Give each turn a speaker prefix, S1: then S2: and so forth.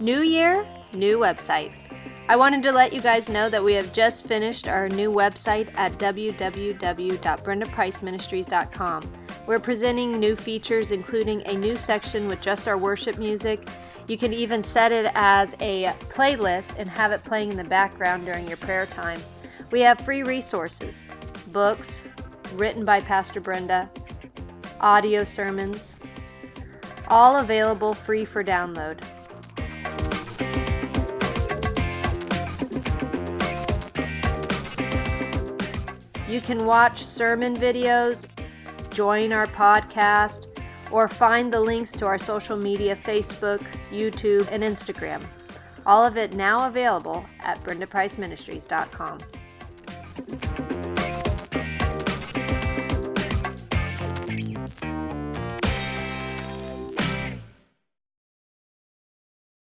S1: New year, new website. I wanted to let you guys know that we have just finished our new website at www.brendapriceministries.com. We're presenting new features, including a new section with just our worship music. You can even set it as a playlist and have it playing in the background during your prayer time. We have free resources, books written by Pastor Brenda, audio sermons, all available free for download. You can watch sermon videos, join our podcast, or find the links to our social media Facebook, YouTube, and Instagram. All of it now available at brendapriceministries.com.